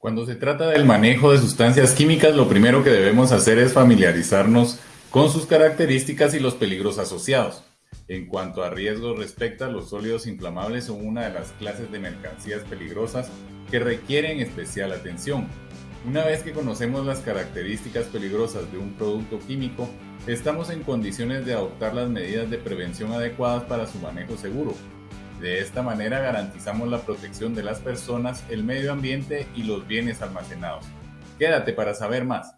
Cuando se trata del manejo de sustancias químicas, lo primero que debemos hacer es familiarizarnos con sus características y los peligros asociados. En cuanto a riesgos respecto a los sólidos inflamables son una de las clases de mercancías peligrosas que requieren especial atención. Una vez que conocemos las características peligrosas de un producto químico, estamos en condiciones de adoptar las medidas de prevención adecuadas para su manejo seguro, de esta manera garantizamos la protección de las personas, el medio ambiente y los bienes almacenados. Quédate para saber más.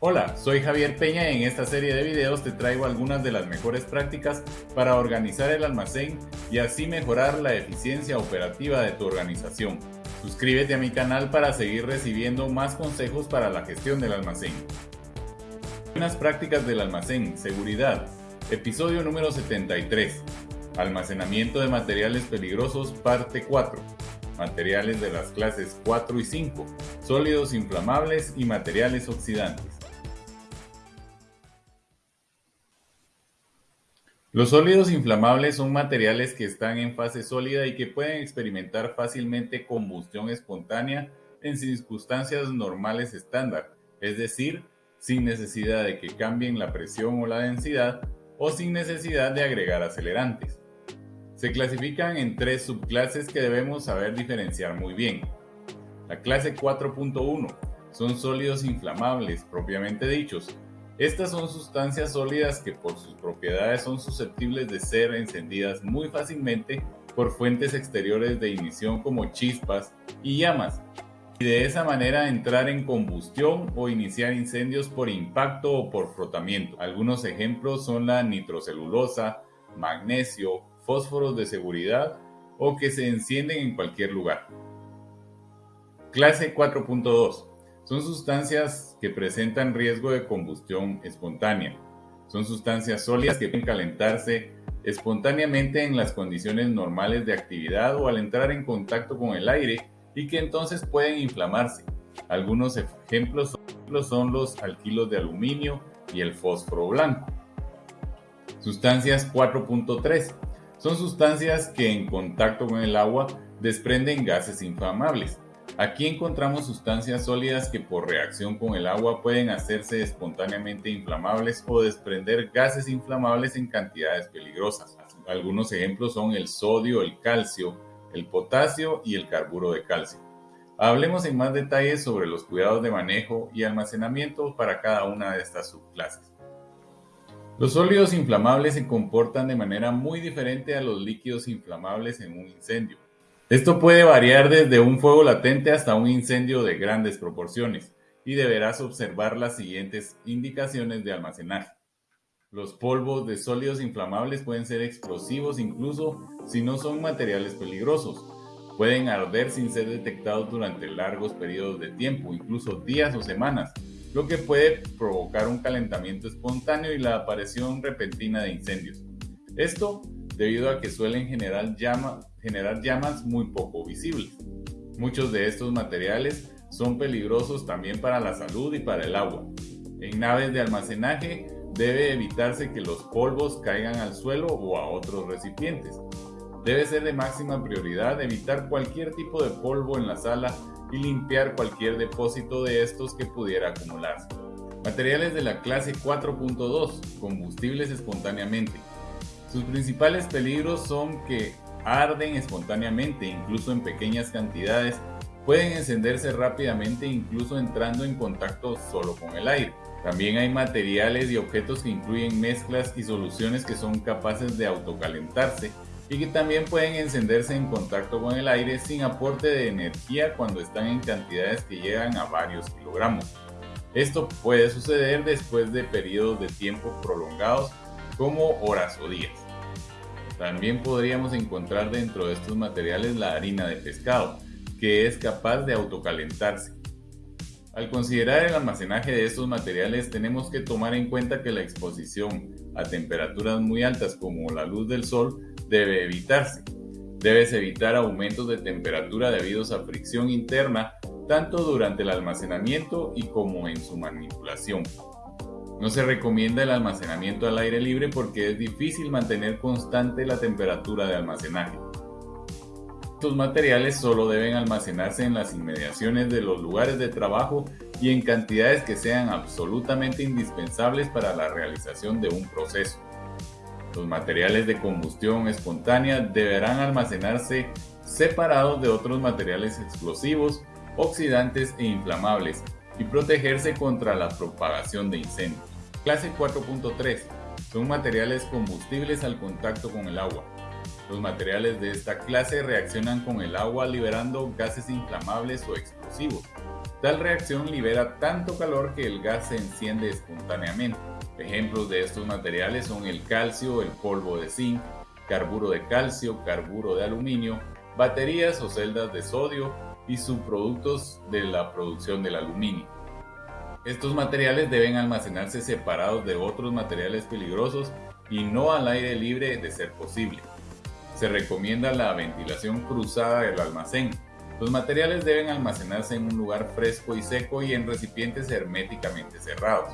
Hola, soy Javier Peña y en esta serie de videos te traigo algunas de las mejores prácticas para organizar el almacén y así mejorar la eficiencia operativa de tu organización. Suscríbete a mi canal para seguir recibiendo más consejos para la gestión del almacén. Buenas prácticas del almacén, seguridad. Episodio número 73. Almacenamiento de materiales peligrosos, parte 4. Materiales de las clases 4 y 5. Sólidos inflamables y materiales oxidantes. Los sólidos inflamables son materiales que están en fase sólida y que pueden experimentar fácilmente combustión espontánea en circunstancias normales estándar, es decir, sin necesidad de que cambien la presión o la densidad o sin necesidad de agregar acelerantes. Se clasifican en tres subclases que debemos saber diferenciar muy bien. La clase 4.1 son sólidos inflamables propiamente dichos. Estas son sustancias sólidas que por sus propiedades son susceptibles de ser encendidas muy fácilmente por fuentes exteriores de ignición como chispas y llamas, y de esa manera entrar en combustión o iniciar incendios por impacto o por frotamiento. Algunos ejemplos son la nitrocelulosa, magnesio, fósforos de seguridad o que se encienden en cualquier lugar. Clase 4.2. Son sustancias que presentan riesgo de combustión espontánea. Son sustancias sólidas que pueden calentarse espontáneamente en las condiciones normales de actividad o al entrar en contacto con el aire y que entonces pueden inflamarse. Algunos ejemplos son los alquilos de aluminio y el fósforo blanco. Sustancias 4.3 son sustancias que en contacto con el agua desprenden gases inflamables. Aquí encontramos sustancias sólidas que por reacción con el agua pueden hacerse espontáneamente inflamables o desprender gases inflamables en cantidades peligrosas. Algunos ejemplos son el sodio, el calcio, el potasio y el carburo de calcio. Hablemos en más detalles sobre los cuidados de manejo y almacenamiento para cada una de estas subclases. Los sólidos inflamables se comportan de manera muy diferente a los líquidos inflamables en un incendio. Esto puede variar desde un fuego latente hasta un incendio de grandes proporciones y deberás observar las siguientes indicaciones de almacenaje. Los polvos de sólidos inflamables pueden ser explosivos incluso si no son materiales peligrosos. Pueden arder sin ser detectados durante largos periodos de tiempo, incluso días o semanas, lo que puede provocar un calentamiento espontáneo y la aparición repentina de incendios. Esto debido a que suelen generar, generar llamas muy poco visibles. Muchos de estos materiales son peligrosos también para la salud y para el agua. En naves de almacenaje debe evitarse que los polvos caigan al suelo o a otros recipientes. Debe ser de máxima prioridad evitar cualquier tipo de polvo en la sala y limpiar cualquier depósito de estos que pudiera acumularse. Materiales de la clase 4.2, combustibles espontáneamente. Sus principales peligros son que arden espontáneamente, incluso en pequeñas cantidades, pueden encenderse rápidamente incluso entrando en contacto solo con el aire. También hay materiales y objetos que incluyen mezclas y soluciones que son capaces de autocalentarse y que también pueden encenderse en contacto con el aire sin aporte de energía cuando están en cantidades que llegan a varios kilogramos. Esto puede suceder después de periodos de tiempo prolongados como horas o días. También podríamos encontrar dentro de estos materiales la harina de pescado, que es capaz de autocalentarse. Al considerar el almacenaje de estos materiales tenemos que tomar en cuenta que la exposición a temperaturas muy altas como la luz del sol debe evitarse. Debes evitar aumentos de temperatura debidos a fricción interna tanto durante el almacenamiento y como en su manipulación. No se recomienda el almacenamiento al aire libre porque es difícil mantener constante la temperatura de almacenaje. Estos materiales solo deben almacenarse en las inmediaciones de los lugares de trabajo y en cantidades que sean absolutamente indispensables para la realización de un proceso. Los materiales de combustión espontánea deberán almacenarse separados de otros materiales explosivos, oxidantes e inflamables y protegerse contra la propagación de incendios. Clase 4.3 son materiales combustibles al contacto con el agua. Los materiales de esta clase reaccionan con el agua liberando gases inflamables o explosivos. Tal reacción libera tanto calor que el gas se enciende espontáneamente. Ejemplos de estos materiales son el calcio, el polvo de zinc, carburo de calcio, carburo de aluminio, baterías o celdas de sodio y subproductos de la producción del aluminio. Estos materiales deben almacenarse separados de otros materiales peligrosos y no al aire libre de ser posible. Se recomienda la ventilación cruzada del almacén. Los materiales deben almacenarse en un lugar fresco y seco y en recipientes herméticamente cerrados.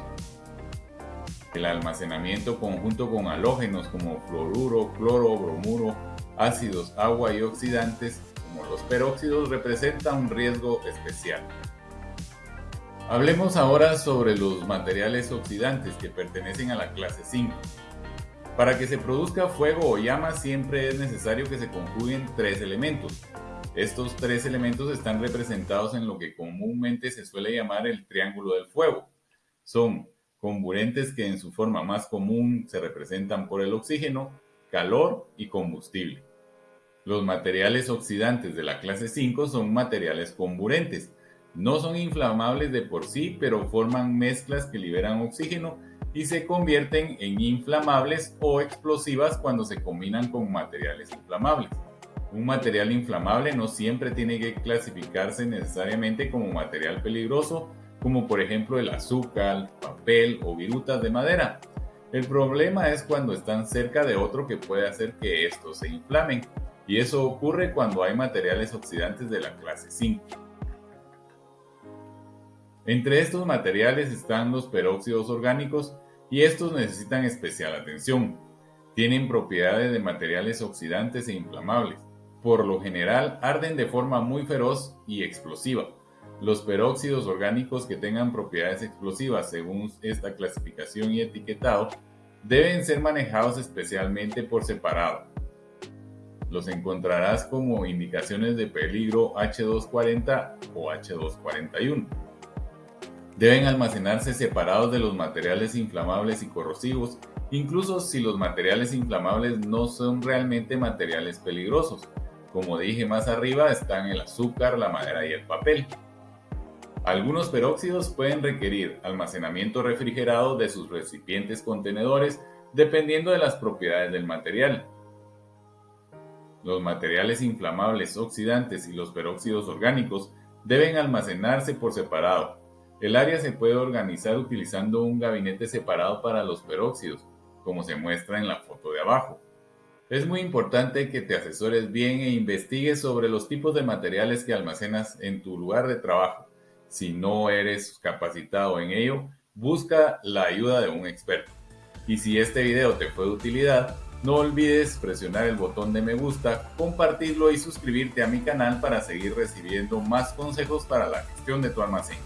El almacenamiento conjunto con halógenos como fluoruro, cloro, bromuro, ácidos, agua y oxidantes como los peróxidos representa un riesgo especial. Hablemos ahora sobre los materiales oxidantes que pertenecen a la clase 5. Para que se produzca fuego o llama siempre es necesario que se conjuguen tres elementos. Estos tres elementos están representados en lo que comúnmente se suele llamar el triángulo del fuego. Son comburentes que en su forma más común se representan por el oxígeno, calor y combustible. Los materiales oxidantes de la clase 5 son materiales comburentes, no son inflamables de por sí, pero forman mezclas que liberan oxígeno y se convierten en inflamables o explosivas cuando se combinan con materiales inflamables. Un material inflamable no siempre tiene que clasificarse necesariamente como material peligroso, como por ejemplo el azúcar, papel o virutas de madera. El problema es cuando están cerca de otro que puede hacer que estos se inflamen, y eso ocurre cuando hay materiales oxidantes de la clase 5. Entre estos materiales están los peróxidos orgánicos y estos necesitan especial atención. Tienen propiedades de materiales oxidantes e inflamables. Por lo general arden de forma muy feroz y explosiva. Los peróxidos orgánicos que tengan propiedades explosivas según esta clasificación y etiquetado deben ser manejados especialmente por separado. Los encontrarás como indicaciones de peligro H240 o H241 deben almacenarse separados de los materiales inflamables y corrosivos, incluso si los materiales inflamables no son realmente materiales peligrosos. Como dije más arriba están el azúcar, la madera y el papel. Algunos peróxidos pueden requerir almacenamiento refrigerado de sus recipientes contenedores dependiendo de las propiedades del material. Los materiales inflamables oxidantes y los peróxidos orgánicos deben almacenarse por separado, el área se puede organizar utilizando un gabinete separado para los peróxidos, como se muestra en la foto de abajo. Es muy importante que te asesores bien e investigues sobre los tipos de materiales que almacenas en tu lugar de trabajo. Si no eres capacitado en ello, busca la ayuda de un experto. Y si este video te fue de utilidad, no olvides presionar el botón de me gusta, compartirlo y suscribirte a mi canal para seguir recibiendo más consejos para la gestión de tu almacén.